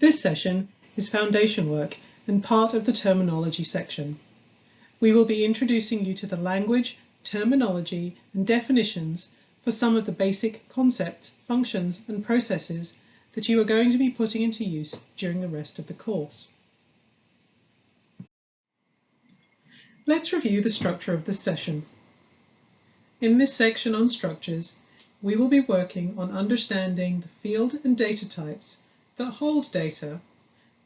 This session is foundation work and part of the terminology section. We will be introducing you to the language, terminology and definitions for some of the basic concepts, functions and processes that you are going to be putting into use during the rest of the course. Let's review the structure of this session. In this section on structures, we will be working on understanding the field and data types that hold data,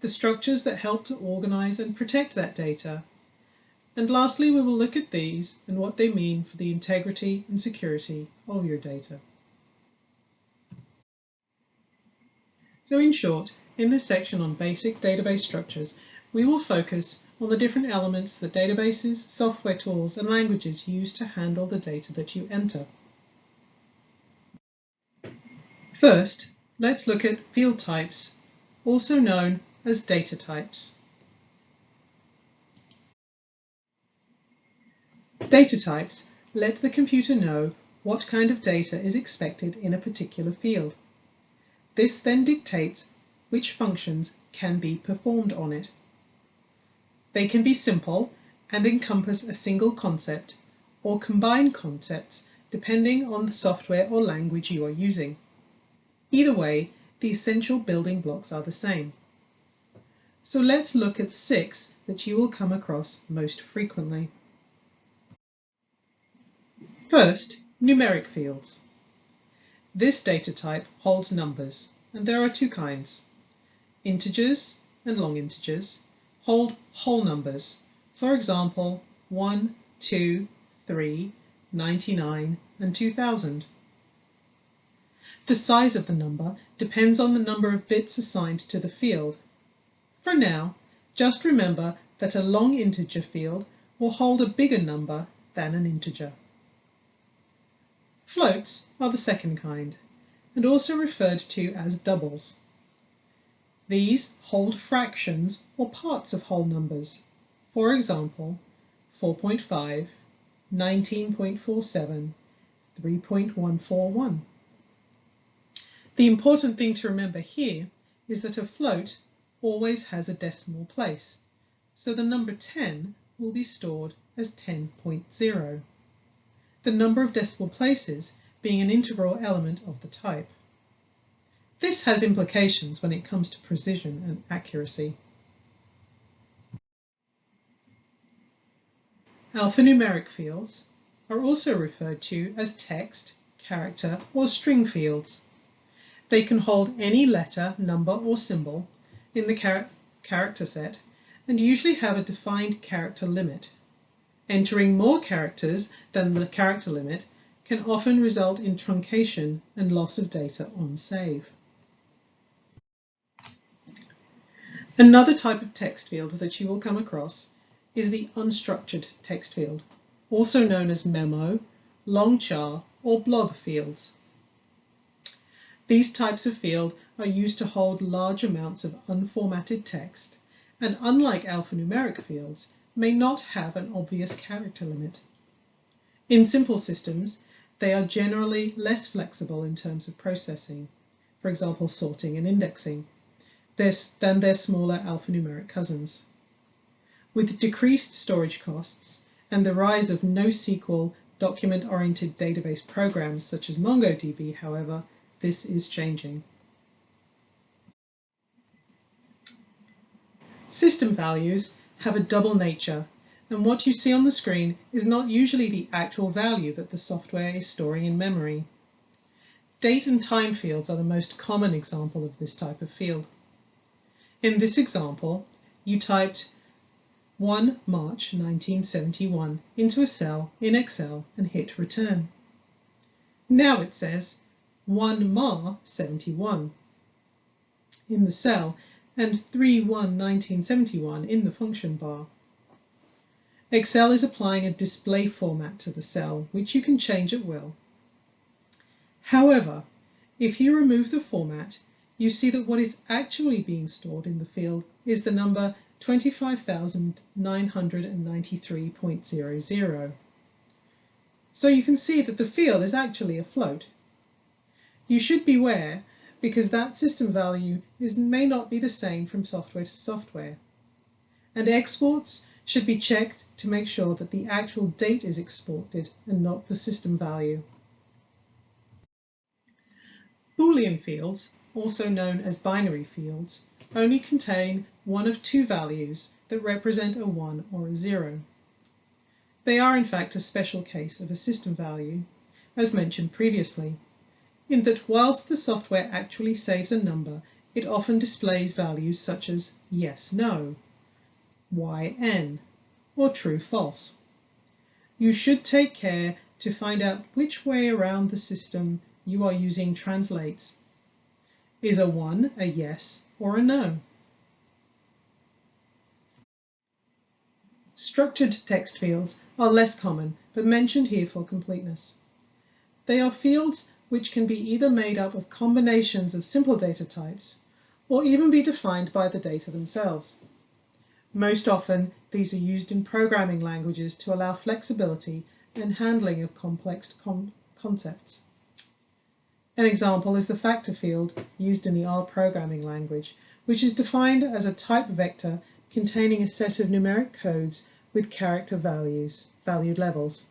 the structures that help to organize and protect that data, and lastly we will look at these and what they mean for the integrity and security of your data. So in short, in this section on basic database structures, we will focus on the different elements that databases, software tools and languages use to handle the data that you enter. First, let's look at field types, also known as data types. Data types let the computer know what kind of data is expected in a particular field. This then dictates which functions can be performed on it. They can be simple and encompass a single concept or combine concepts depending on the software or language you are using. Either way, the essential building blocks are the same. So let's look at six that you will come across most frequently. First, numeric fields. This data type holds numbers, and there are two kinds. Integers and long integers hold whole numbers, for example, 1, 2, 3, 99 and 2000. The size of the number depends on the number of bits assigned to the field. For now, just remember that a long integer field will hold a bigger number than an integer. Floats are the second kind, and also referred to as doubles. These hold fractions or parts of whole numbers, for example, 4.5, 19.47, 3.141. The important thing to remember here is that a float always has a decimal place, so the number 10 will be stored as 10.0, the number of decimal places being an integral element of the type. This has implications when it comes to precision and accuracy. Alphanumeric fields are also referred to as text, character or string fields. They can hold any letter, number or symbol in the char character set and usually have a defined character limit. Entering more characters than the character limit can often result in truncation and loss of data on save. Another type of text field that you will come across is the unstructured text field, also known as memo, long char or blob fields. These types of field are used to hold large amounts of unformatted text and unlike alphanumeric fields may not have an obvious character limit. In simple systems, they are generally less flexible in terms of processing, for example sorting and indexing, than their smaller alphanumeric cousins. With decreased storage costs and the rise of NoSQL document-oriented database programs such as MongoDB, however, this is changing. System values have a double nature, and what you see on the screen is not usually the actual value that the software is storing in memory. Date and time fields are the most common example of this type of field. In this example, you typed 1 March 1971 into a cell in Excel and hit return. Now it says 1 Ma 71 in the cell and 3 1 1971 in the function bar. Excel is applying a display format to the cell, which you can change at will. However, if you remove the format, you see that what is actually being stored in the field is the number 25,993.00. So you can see that the field is actually a float. You should beware because that system value is, may not be the same from software to software. And exports should be checked to make sure that the actual date is exported and not the system value. Boolean fields, also known as binary fields, only contain one of two values that represent a 1 or a 0. They are in fact a special case of a system value, as mentioned previously, in that whilst the software actually saves a number, it often displays values such as yes, no, yn, or true, false. You should take care to find out which way around the system you are using translates. Is a 1 a yes or a no? Structured text fields are less common, but mentioned here for completeness. They are fields which can be either made up of combinations of simple data types or even be defined by the data themselves. Most often, these are used in programming languages to allow flexibility and handling of complex concepts. An example is the factor field used in the R programming language, which is defined as a type vector containing a set of numeric codes with character values, valued levels.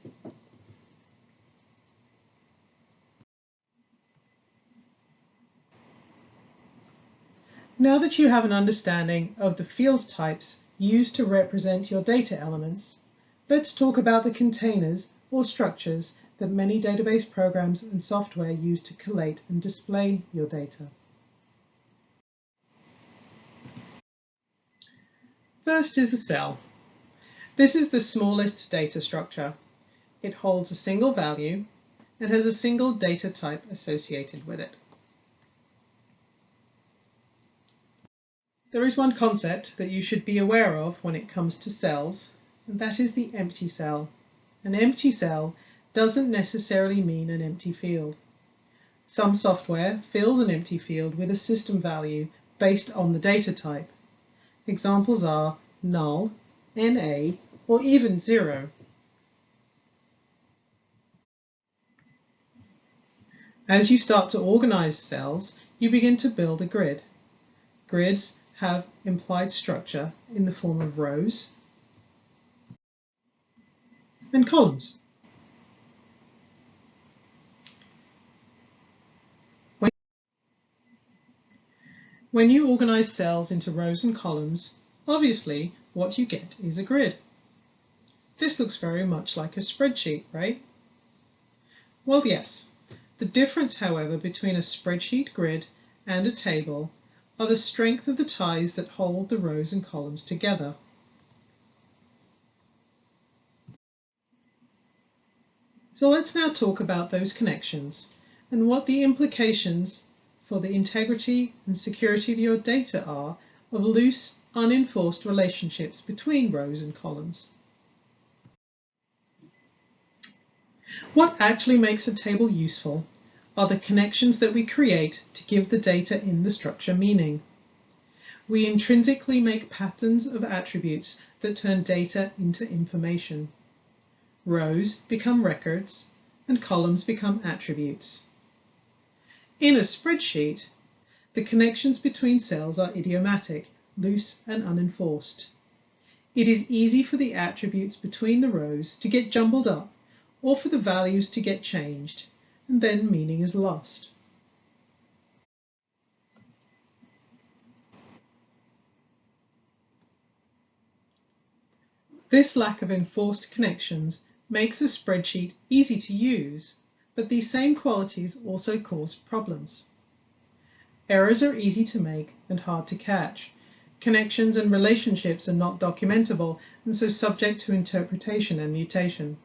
Now that you have an understanding of the field types used to represent your data elements, let's talk about the containers or structures that many database programs and software use to collate and display your data. First is the cell. This is the smallest data structure. It holds a single value and has a single data type associated with it. There is one concept that you should be aware of when it comes to cells, and that is the empty cell. An empty cell doesn't necessarily mean an empty field. Some software fills an empty field with a system value based on the data type. Examples are null, NA, or even zero. As you start to organize cells, you begin to build a grid. Grids have implied structure in the form of rows and columns. When you organize cells into rows and columns, obviously what you get is a grid. This looks very much like a spreadsheet, right? Well, yes. The difference, however, between a spreadsheet grid and a table are the strength of the ties that hold the rows and columns together. So let's now talk about those connections and what the implications for the integrity and security of your data are of loose, unenforced relationships between rows and columns. What actually makes a table useful are the connections that we create to give the data in the structure meaning. We intrinsically make patterns of attributes that turn data into information. Rows become records and columns become attributes. In a spreadsheet, the connections between cells are idiomatic, loose and unenforced. It is easy for the attributes between the rows to get jumbled up or for the values to get changed, and then meaning is lost. This lack of enforced connections makes a spreadsheet easy to use but these same qualities also cause problems. Errors are easy to make and hard to catch. Connections and relationships are not documentable and so subject to interpretation and mutation.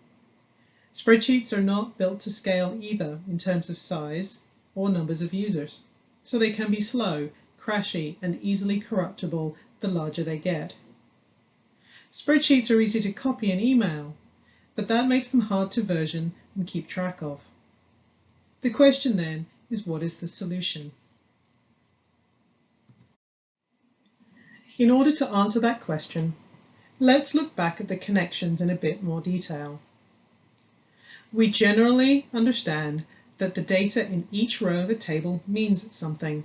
Spreadsheets are not built to scale either in terms of size or numbers of users, so they can be slow, crashy, and easily corruptible the larger they get. Spreadsheets are easy to copy and email, but that makes them hard to version and keep track of. The question then is what is the solution? In order to answer that question, let's look back at the connections in a bit more detail. We generally understand that the data in each row of a table means something.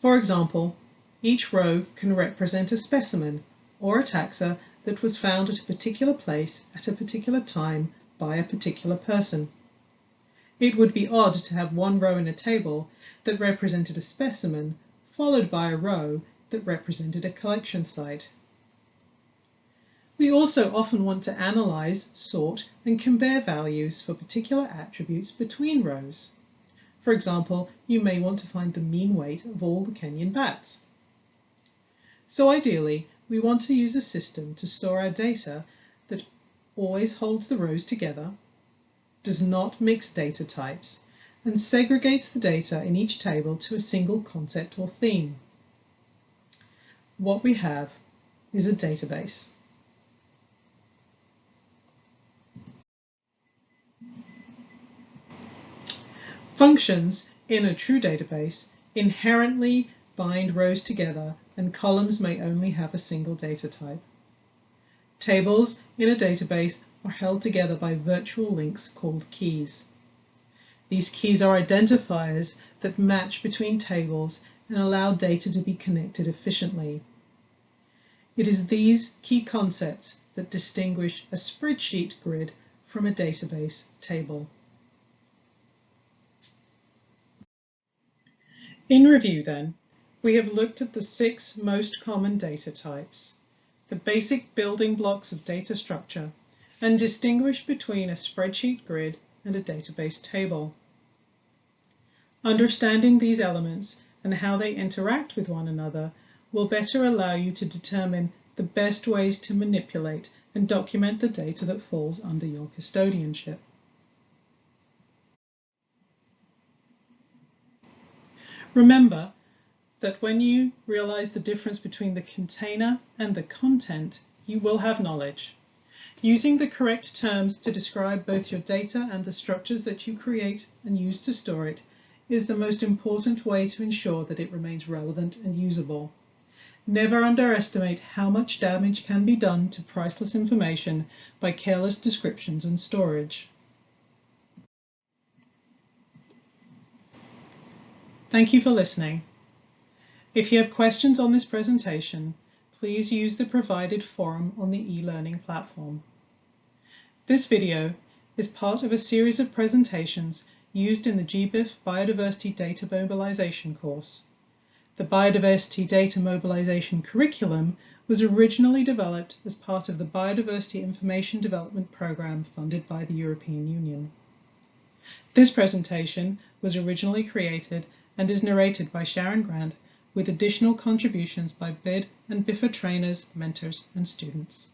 For example, each row can represent a specimen or a taxa that was found at a particular place at a particular time by a particular person. It would be odd to have one row in a table that represented a specimen followed by a row that represented a collection site. We also often want to analyze, sort, and compare values for particular attributes between rows. For example, you may want to find the mean weight of all the Kenyan bats. So ideally, we want to use a system to store our data that always holds the rows together, does not mix data types, and segregates the data in each table to a single concept or theme. What we have is a database. Functions in a true database inherently bind rows together and columns may only have a single data type. Tables in a database are held together by virtual links called keys. These keys are identifiers that match between tables and allow data to be connected efficiently. It is these key concepts that distinguish a spreadsheet grid from a database table. In review then, we have looked at the six most common data types, the basic building blocks of data structure, and distinguished between a spreadsheet grid and a database table. Understanding these elements and how they interact with one another will better allow you to determine the best ways to manipulate and document the data that falls under your custodianship. Remember that when you realize the difference between the container and the content, you will have knowledge. Using the correct terms to describe both your data and the structures that you create and use to store it is the most important way to ensure that it remains relevant and usable. Never underestimate how much damage can be done to priceless information by careless descriptions and storage. Thank you for listening. If you have questions on this presentation, please use the provided forum on the e-learning platform. This video is part of a series of presentations used in the GBIF Biodiversity Data Mobilization course. The Biodiversity Data Mobilization curriculum was originally developed as part of the Biodiversity Information Development Programme funded by the European Union. This presentation was originally created and is narrated by Sharon Grant with additional contributions by BID and BIFA trainers, mentors and students.